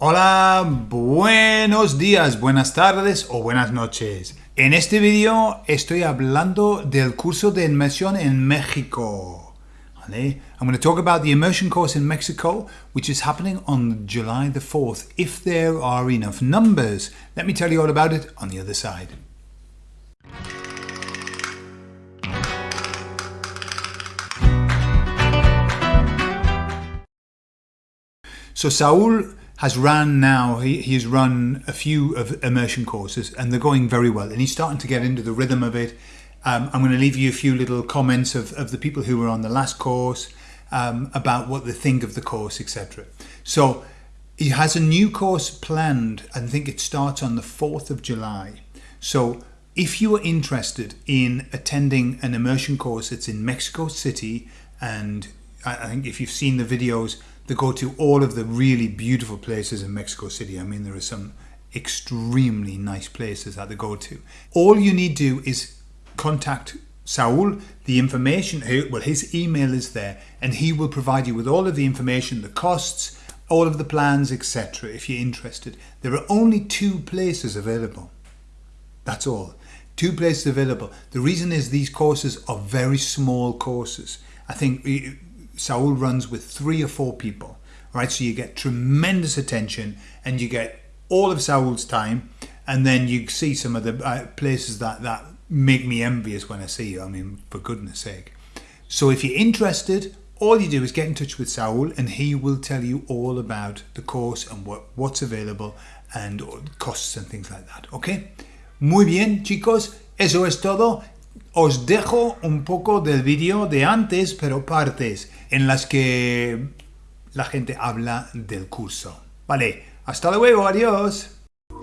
Hola, buenos días, buenas tardes o buenas noches. En este vídeo estoy hablando del curso de inmersión en México. ¿Vale? I'm going to talk about the immersion course in Mexico, which is happening on July the 4th, if there are enough numbers. Let me tell you all about it on the other side. So Saul has run now, he, he's run a few of immersion courses and they're going very well and he's starting to get into the rhythm of it. Um, I'm going to leave you a few little comments of, of the people who were on the last course um, about what they think of the course, etc. So he has a new course planned. I think it starts on the 4th of July. So if you are interested in attending an immersion course, it's in Mexico City and I think if you've seen the videos, they go to all of the really beautiful places in Mexico City. I mean, there are some extremely nice places that they go to. All you need to do is contact Saul, the information, well, his email is there, and he will provide you with all of the information, the costs, all of the plans, etc. if you're interested. There are only two places available. That's all. Two places available. The reason is these courses are very small courses. I think Saul runs with three or four people, right? So you get tremendous attention and you get all of Saul's time and then you see some of the uh, places that, that make me envious when I see you. I mean, for goodness sake. So if you're interested, all you do is get in touch with Saul and he will tell you all about the course and what, what's available and costs and things like that, okay? Muy bien, chicos, eso es todo. Os dejo un poco del vídeo de antes, pero partes en las que la gente habla del curso. Vale, hasta luego, adiós.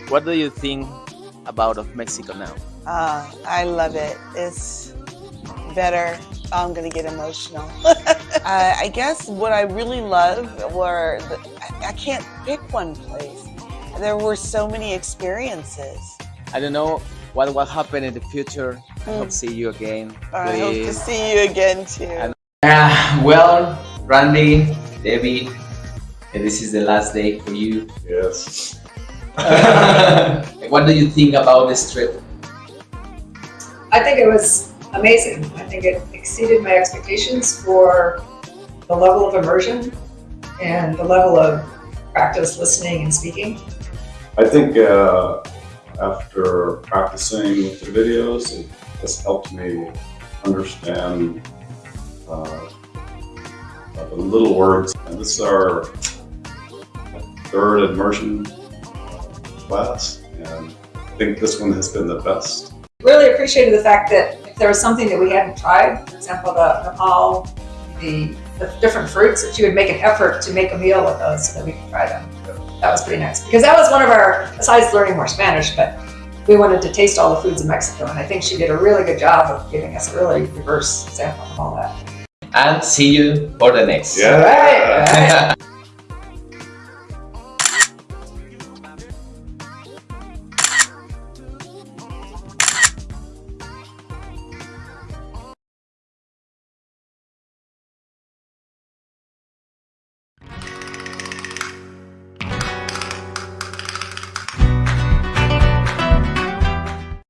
What do you think about of Mexico now? Uh, I love it. It's better. I'm gonna get emotional. uh, I guess what I really love were the, I can't pick one place. There were so many experiences. I don't know what will happen in the future. I hope to see you again. I hope to see you again too. Uh, well, Randy, Debbie, this is the last day for you. Yes. what do you think about this trip? I think it was amazing. I think it exceeded my expectations for the level of immersion and the level of practice listening and speaking. I think uh, after practicing with the videos, it has helped me understand uh, the little words. And this is our third immersion class, and I think this one has been the best. Really appreciated the fact that if there was something that we hadn't tried, for example, the nopal, the, the different fruits, that you would make an effort to make a meal with those so that we could try them that was pretty nice because that was one of our, besides learning more Spanish, but we wanted to taste all the foods in Mexico. And I think she did a really good job of giving us a really diverse sample of all that. And see you for the next. Yeah. All right. All right.